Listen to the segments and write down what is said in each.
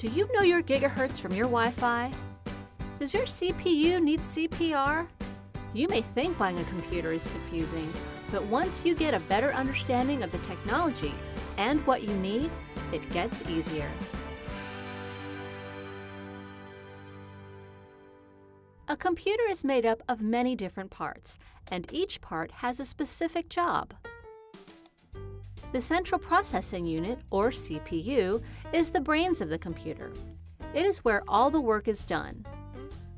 Do you know your gigahertz from your Wi-Fi? Does your CPU need CPR? You may think buying a computer is confusing, but once you get a better understanding of the technology and what you need, it gets easier. A computer is made up of many different parts, and each part has a specific job. The Central Processing Unit, or CPU, is the brains of the computer. It is where all the work is done.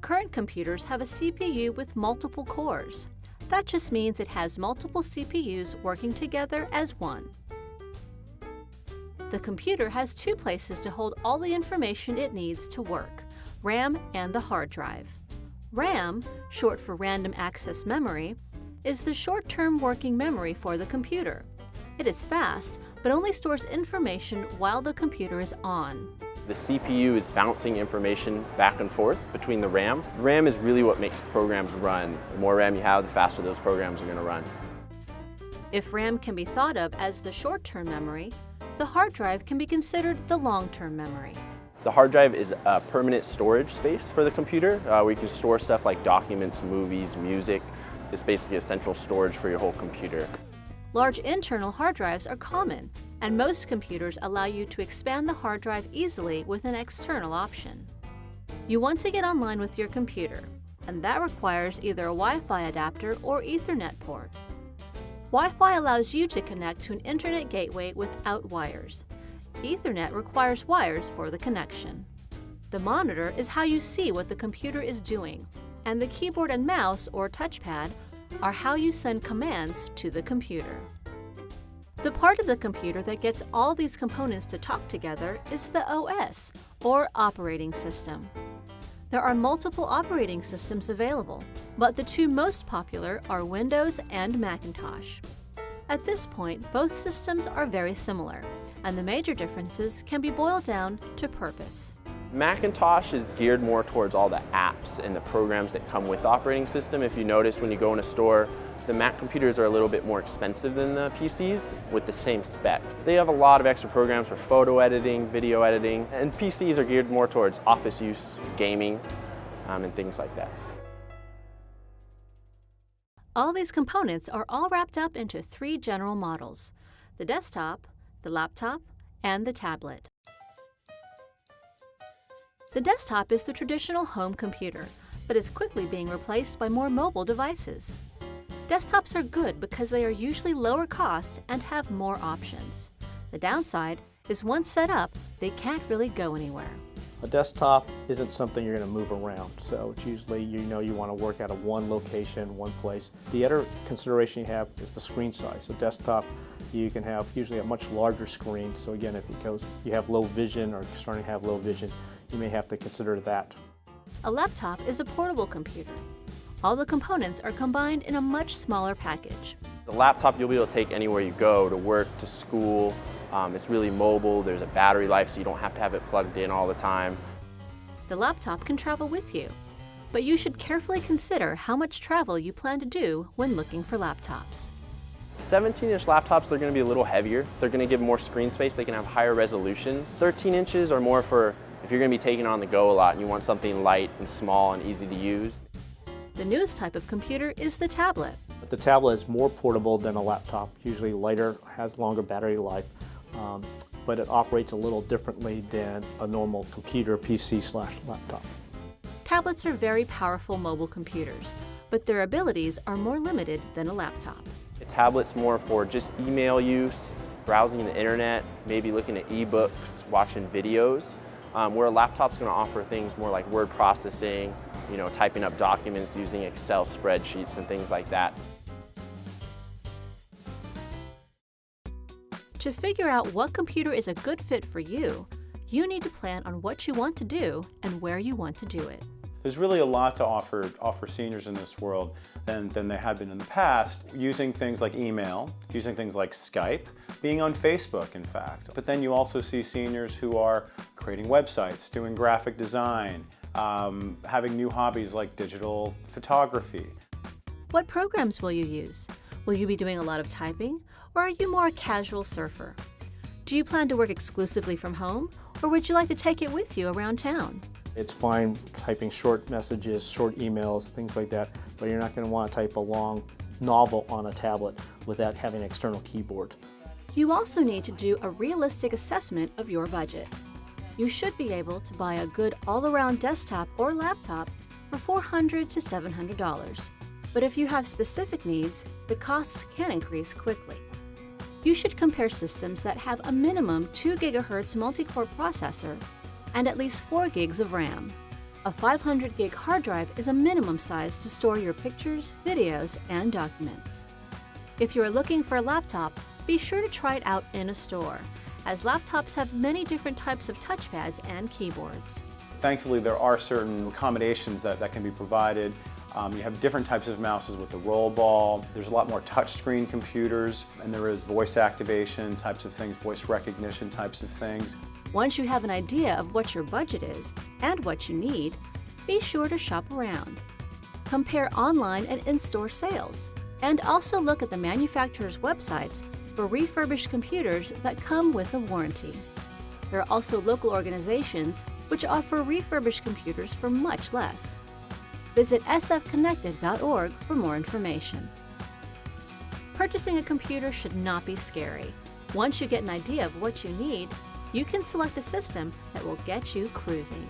Current computers have a CPU with multiple cores. That just means it has multiple CPUs working together as one. The computer has two places to hold all the information it needs to work, RAM and the hard drive. RAM, short for Random Access Memory, is the short-term working memory for the computer. It is fast, but only stores information while the computer is on. The CPU is bouncing information back and forth between the RAM. RAM is really what makes programs run. The more RAM you have, the faster those programs are going to run. If RAM can be thought of as the short-term memory, the hard drive can be considered the long-term memory. The hard drive is a permanent storage space for the computer uh, where you can store stuff like documents, movies, music. It's basically a central storage for your whole computer. Large internal hard drives are common, and most computers allow you to expand the hard drive easily with an external option. You want to get online with your computer, and that requires either a Wi-Fi adapter or Ethernet port. Wi-Fi allows you to connect to an internet gateway without wires, Ethernet requires wires for the connection. The monitor is how you see what the computer is doing, and the keyboard and mouse, or touchpad, are how you send commands to the computer. The part of the computer that gets all these components to talk together is the OS, or operating system. There are multiple operating systems available, but the two most popular are Windows and Macintosh. At this point, both systems are very similar, and the major differences can be boiled down to purpose. Macintosh is geared more towards all the apps and the programs that come with the operating system. If you notice when you go in a store, the Mac computers are a little bit more expensive than the PCs with the same specs. They have a lot of extra programs for photo editing, video editing, and PCs are geared more towards office use, gaming, um, and things like that. All these components are all wrapped up into three general models, the desktop, the laptop, and the tablet. The desktop is the traditional home computer, but is quickly being replaced by more mobile devices. Desktops are good because they are usually lower cost and have more options. The downside is once set up, they can't really go anywhere. A desktop isn't something you're going to move around, so it's usually you know you want to work out of one location, one place. The other consideration you have is the screen size. A desktop, you can have usually a much larger screen, so again, if it goes, you have low vision or starting to have low vision, you may have to consider that. A laptop is a portable computer. All the components are combined in a much smaller package. The laptop you'll be able to take anywhere you go, to work, to school, um, it's really mobile, there's a battery life so you don't have to have it plugged in all the time. The laptop can travel with you, but you should carefully consider how much travel you plan to do when looking for laptops. 17-inch laptops, they're going to be a little heavier. They're going to give more screen space. They can have higher resolutions. 13 inches are more for if you're going to be taking on the go a lot and you want something light and small and easy to use. The newest type of computer is the tablet. The tablet is more portable than a laptop, usually lighter, has longer battery life, um, but it operates a little differently than a normal computer, PC slash laptop. Tablets are very powerful mobile computers, but their abilities are more limited than a laptop. A tablet's more for just email use, browsing the internet, maybe looking at ebooks, watching videos, um, where a laptop's going to offer things more like word processing, you know, typing up documents using Excel spreadsheets and things like that. To figure out what computer is a good fit for you, you need to plan on what you want to do and where you want to do it. There's really a lot to offer, offer seniors in this world than, than there have been in the past, using things like email, using things like Skype, being on Facebook, in fact. But then you also see seniors who are creating websites, doing graphic design, um, having new hobbies like digital photography. What programs will you use? Will you be doing a lot of typing, or are you more a casual surfer? Do you plan to work exclusively from home, or would you like to take it with you around town? It's fine typing short messages, short emails, things like that, but you're not going to want to type a long novel on a tablet without having an external keyboard. You also need to do a realistic assessment of your budget. You should be able to buy a good all-around desktop or laptop for $400 to $700. But if you have specific needs, the costs can increase quickly. You should compare systems that have a minimum 2 GHz multi-core processor and at least 4 gigs of RAM. A 500 gig hard drive is a minimum size to store your pictures, videos, and documents. If you are looking for a laptop, be sure to try it out in a store, as laptops have many different types of touchpads and keyboards. Thankfully, there are certain accommodations that, that can be provided. Um, you have different types of mouses with the roll ball. There's a lot more touchscreen computers, and there is voice activation types of things, voice recognition types of things. Once you have an idea of what your budget is and what you need, be sure to shop around. Compare online and in-store sales, and also look at the manufacturer's websites for refurbished computers that come with a warranty. There are also local organizations which offer refurbished computers for much less. Visit sfconnected.org for more information. Purchasing a computer should not be scary. Once you get an idea of what you need, you can select a system that will get you cruising.